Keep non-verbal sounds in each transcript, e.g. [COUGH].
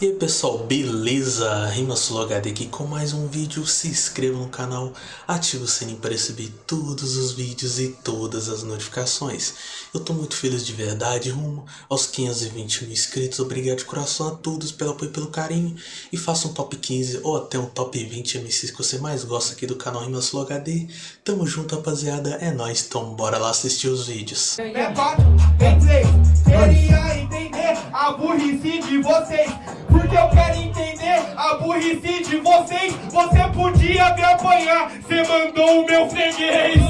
E aí pessoal, beleza? Rimasolo HD aqui com mais um vídeo, se inscreva no canal, ative o sininho para receber todos os vídeos e todas as notificações. Eu tô muito feliz de verdade, rumo aos 520 mil inscritos, obrigado de coração a todos pelo apoio e pelo carinho. E faça um top 15 ou até um top 20 MCs que você mais gosta aqui do canal Rimasolo HD. Tamo junto rapaziada, é nóis, então bora lá assistir os vídeos. É quatro, é três, queria entender a burrice de vocês Porque eu quero entender a burrice de vocês. Você podia me apanhar, cê mandou o meu freguês.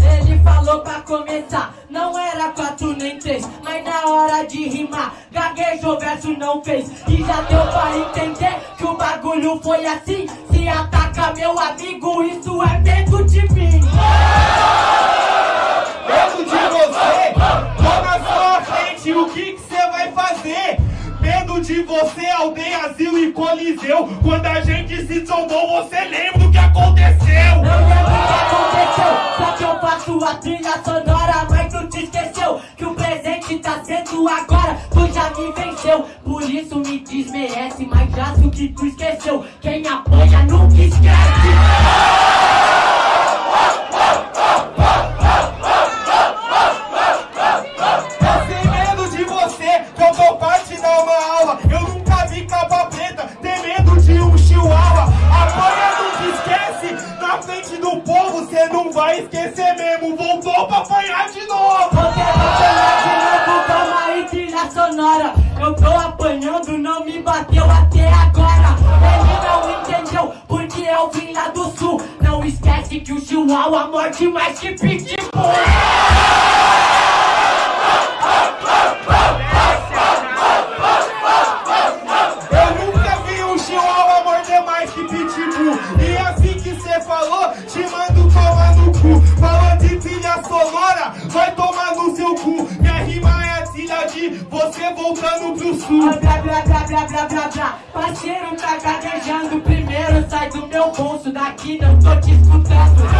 Ele falou pra começar, não era quatro nem três Mas na hora de rimar, gaguejou, verso não fez. E já deu pra entender que o bagulho foi assim. Se ataca meu amigo, isso é medo de mim. Medo de você, tô na sua frente, o que fazer? Medo de você, aldeia, Zil e Coliseu. Quando a gente se trombou, você lembra do que aconteceu? Não lembro o que aconteceu, só que eu faço a trilha sonora Mas tu te esqueceu que o presente tá sendo agora. Tu já me venceu, por isso me desmerece. Mas já o que tu esqueceu, quem apanha nunca esquece Não esquece que o chihuahua morde mais que pitbull. Eu nunca vi um chihuahua morder mais que pitbull. E assim que cê falou, te mando tomar no cu. Falou de trilha sonora, vai tomar no seu cu De você voltando pro sul. Blá blá blá blá blá blá blá Parceiro tá gaguejando. Primeiro sai do meu bolso Daqui não tô te escutando. [LAUGHS]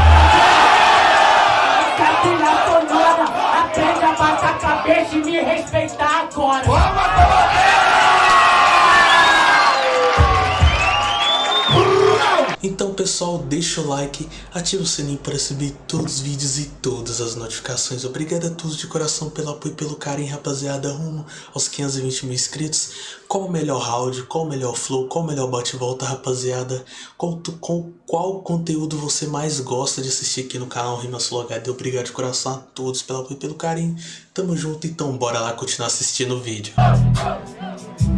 Essa trilha sonora. Aprende a baixar a cabeça e me respeitar agora. Então pessoal, deixa o like, ativa o sininho para receber todos os vídeos e todas as notificações. Obrigado a todos de coração pelo apoio e pelo carinho, rapaziada, rumo aos 520 mil inscritos. Qual o melhor round, qual o melhor flow, qual o melhor bate-volta, rapaziada? Qual, com, qual conteúdo você mais gosta de assistir aqui no canal Rimas Flow HD? Obrigado de coração a todos pelo apoio e pelo carinho. Tamo junto, então bora lá continuar assistindo o vídeo.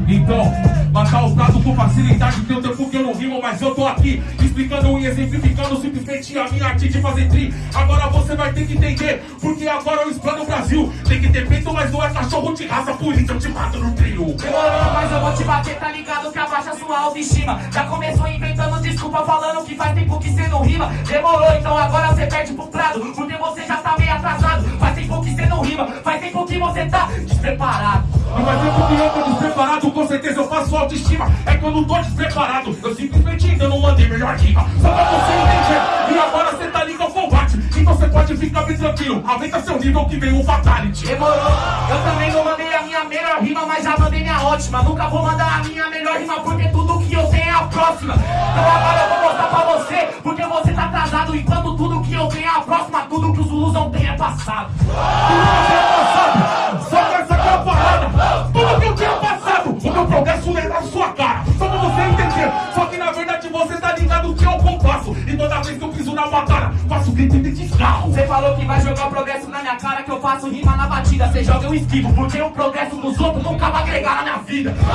Então, matar o gado com facilidade Tem um tempo que eu não rimo, mas eu tô aqui Explicando e exemplificando simplesmente a minha arte de fazer tri. Agora você vai ter que entender Porque agora eu explano o Brasil. Tem que ter peito, mas não é cachorro de raça Por isso eu te mato no trio. Demorou, mas eu vou te bater, tá ligado? Que abaixa sua autoestima. Já começou inventando desculpa Falando que faz tempo que cê não rima. Demorou, então agora cê perde pro prado Porque você já tá meio atrasado. Faz tempo que cê não rima Faz tempo que você tá despreparado Não vai ter porque eu tô despreparado Com certeza eu faço autoestima É que eu não tô despreparado Eu simplesmente ainda não mandei melhor rima Só pra você entender E agora você tá ligado ao combate Então você pode ficar bem tranquilo Aumenta seu nível que vem o fatality Demorou, eu também não mandei a minha melhor rima, mas já mandei minha ótima. Nunca vou mandar a minha melhor rima, porque tudo que eu tenho é a próxima. Então agora eu vou mostrar pra você, porque você tá atrasado. Enquanto tudo que eu tenho é a próxima, tudo que os Zulus não têm é passado. Só falou que vai jogar o progresso na minha cara, que eu faço rima na batida. Você joga eu esquivo, porque o progresso dos outros nunca vai agregar na minha vida. Que eu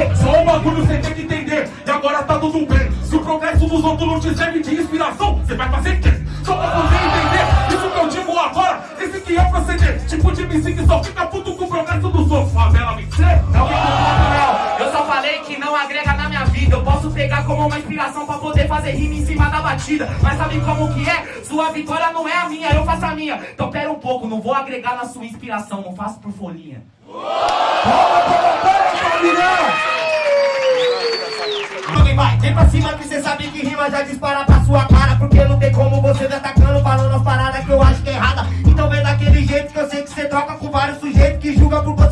eu. Só um bagulho você tem que entender E agora tá tudo bem Se o progresso dos outros não te serve de inspiração Você vai fazer o quê? Só pra você entender Isso que eu digo agora Esse que é o proceder Tipo de MC que só fica puto com o progresso dos outros Favela me ser Não vem com papo, não. Eu só falei que não agrega na. Eu posso pegar como uma inspiração pra poder fazer rima em cima da batida. Mas sabe como que é? Sua vitória não é a minha, eu faço a minha. Então pera um pouco, não vou agregar na sua inspiração, não faço por folhinha. Tudo bem, vai, vem pra cima que cê sabe que rima já dispara pra sua cara Porque não tem como você tá atacando falando as paradas que eu acho que é errada. Então vem daquele jeito que eu sei que você troca com vários sujeitos que julga por você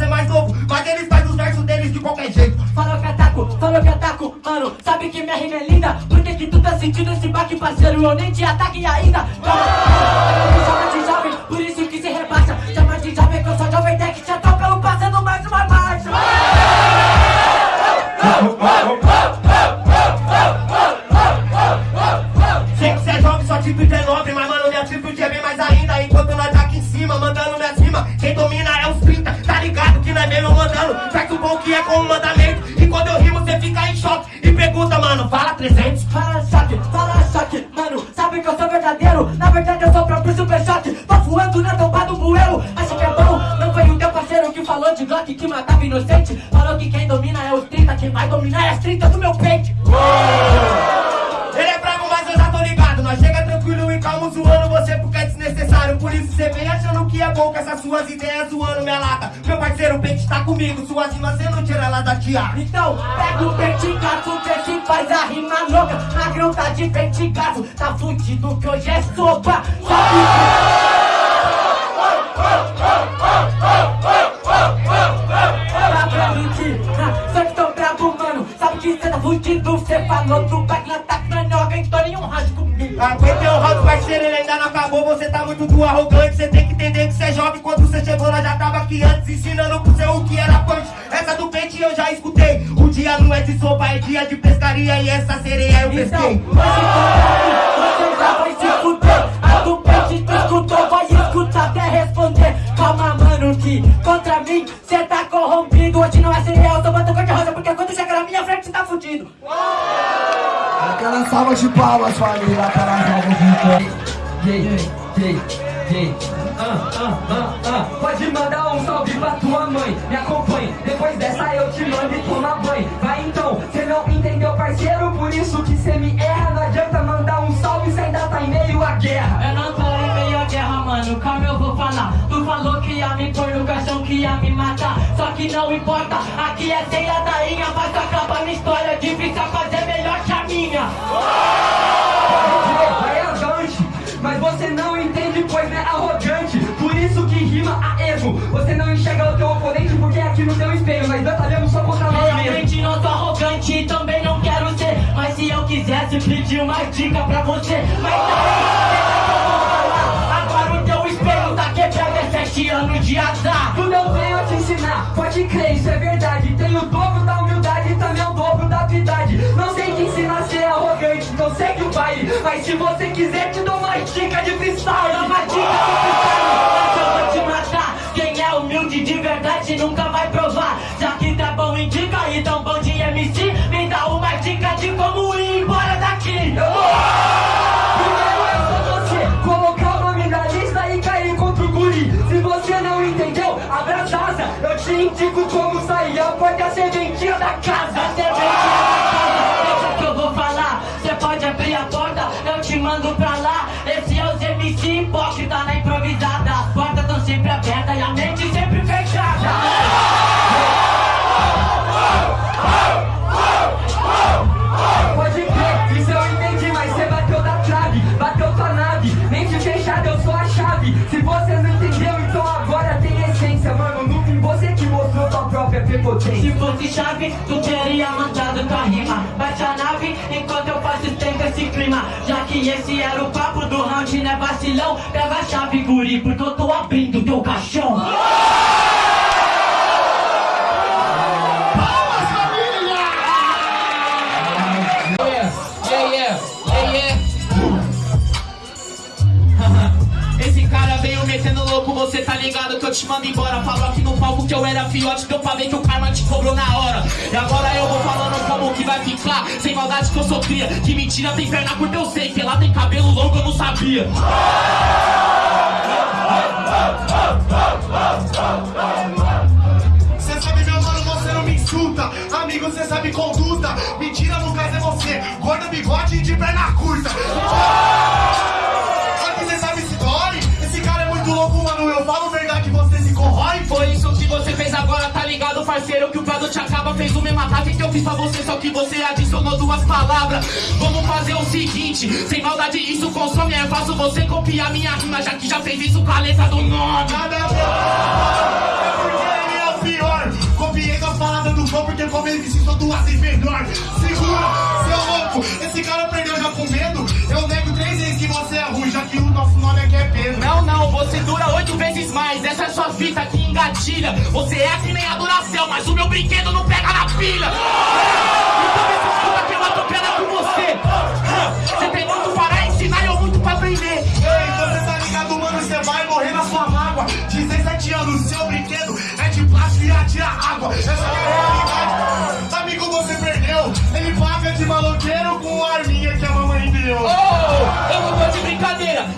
ataco, mano. Sabe que minha rima é linda? Por que, que tu tá sentindo esse baque, parceiro? Eu nem te ataque ainda. Calma, me de jovem, por isso que se rebaixa. Chama de jovem que eu sou jovem tech, já tô pelo passando mais uma marcha. Sei que cê é jovem, atitude é nobre, mas mano, minha atitude é bem mais ainda. Enquanto nós tá aqui em cima, mandando minha cima, quem domina é os 30, tá ligado que não é mesmo mandando. Faz o bom que é com o 300. Fala choque, fala choque, mano. Sabe que eu sou verdadeiro? Na verdade eu sou próprio super choque. Tô voando na tampa do bueiro. Acha que é bom? Não foi o teu parceiro que falou de Glock que matava inocente? Falou que quem domina é os 30, quem vai dominar é as 30 do meu peito. Por isso cê vem achando que é bom com essas suas ideias zoando minha lata. Meu parceiro, o pente tá comigo. Suas rimas cê não tira ela da tiara. Então, pega o vertigaço, vê se faz a rima louca. Magrão tá de vertigaço, tá fudido que hoje é sopa. Tá vendo que, ah, só que tô bravo, mano. Sabe que cê tá fudido, cê falou do na tá menor, então nenhum rádio comigo. Pente eu já escutei. O dia não é de sopa, é dia de pescaria. E essa sereia eu Então, pesquei. você você já vai se fuder. A do pente tu escutou, vai escutar até responder. Calma, mano, que contra mim cê tá corrompido. Hoje não é cereal, eu tô botando cor de rosa, porque quando chega na minha frente cê tá fudido. Aquela salva de palmas, família, aquela salva de palmas. Yeah, yeah, yeah. Ah, ah, ah, ah. Pode mandar um salve pra tua mãe, me acompanhe. Depois dessa que não importa, aqui é sem ladainha Mas acaba minha história, difícil é fazer melhor que a minha avante, mas você não entende, pois é arrogante. Por isso que rima a erro. Você não enxerga o teu oponente porque é aqui no teu espelho. Nós batalhamos só contra nós. Realmente não sou arrogante e também não quero ser Mas se eu quisesse pedir uma dica pra você Mas que eu vou falar Agora o teu espelho tá quebrado, é sete anos de azar pode crer, isso é verdade. Tem o dobro da humildade e também o dobro da habilidade. Não sei te ensinar a ser arrogante, não segue o baile. Mas se você quiser, te dou uma dica de freestyle. Dá uma dica pro freestyle, eu vou te matar Quem é humilde de verdade nunca vai provar Já que tá bom em dica e tão bom de MC Me dá uma dica de como ir embora daqui Primeiro da casa. A serventia da casa, que eu vou falar Cê pode abrir a porta, eu te mando pra lá Se fosse chave, tu teria mandado tua rima. Baixa a nave enquanto eu faço tempo esse clima. Já que esse era o papo do round, né vacilão? Pega a chave, guri, porque eu tô abrindo teu caixão que eu te mando embora. Falou aqui no palco que eu era fiote, deu pra ver que o karma te cobrou na hora. E agora eu vou falando como que vai ficar. Sem maldade que eu sou cria. Que mentira tem perna curta, eu sei. Que ela tem cabelo longo, eu não sabia. Cê sabe, meu mano, você não me insulta. Amigo, cê sabe conduta. Mentira, no caso é você. Gordo, bigode e de perna curta. Parceiro que o produto acaba Fez o mesmo ataque que eu fiz pra você Só que você adicionou duas palavras Vamos fazer o seguinte Sem maldade isso consome É fácil você copiar minha rima Já que já fez isso com a letra do nome Nada a ver. É porque ele é o pior. Copiei com a palavra do gol porque como ele precisou duas vezes melhor. Segura, seu louco. Esse cara perdeu já com medo. Eu nego três vezes que você é ruim, já que o nosso nome aqui é Pedro. Não, não, você dura oito Você é que nem a Duracell Mas o meu brinquedo não pega na pilha Então me escuta que eu atropelo com você Você tem muito para ensinar e eu muito pra aprender Ei, você tá ligado, mano? Você vai morrer na sua mágoa. 17 anos, seu brinquedo é de plástico e atira água. Essa é a realidade. Amigo, você perdeu. Ele paga de maloqueiro com a arminha que a mamãe deu.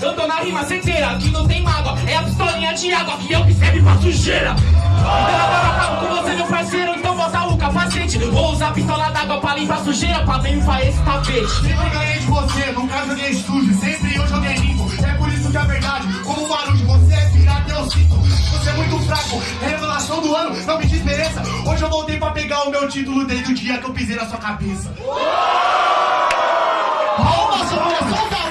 Eu tô na rima certeira Aqui não tem mágoa, é a pistolinha de água Que eu que serve pra sujeira Então agora eu acabo com você, meu parceiro Então bota o capacete Vou usar pistola d'água pra limpar sujeira Pra limpar esse tapete Sempre ganhei de você, nunca joguei sujo. Sempre eu joguei limpo. É por isso que a verdade, como um barulho, você é pirata, eu sinto. Você é muito fraco. Revelação do ano, não me desmereça. Hoje eu voltei pra pegar o meu título desde o dia que eu pisei na sua cabeça. Palmas, mão, família!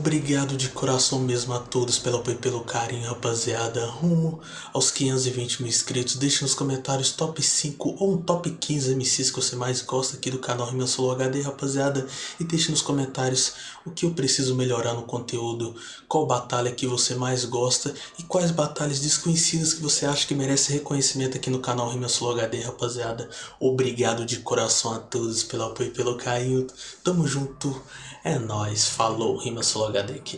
Obrigado de coração mesmo a todos pelo apoio e pelo carinho, rapaziada. Rumo aos 520 mil inscritos. Deixe nos comentários top 5 ou um top 15 MCs que você mais gosta aqui do canal Rima Solo HD, rapaziada. E deixe nos comentários o que eu preciso melhorar no conteúdo, qual batalha que você mais gosta e quais batalhas desconhecidas que você acha que merece reconhecimento aqui no canal Rima Solo HD, rapaziada. Obrigado de coração a todos pelo apoio e pelo carinho. Tamo junto. É nóis. Falou, Rima Solo HD aqui.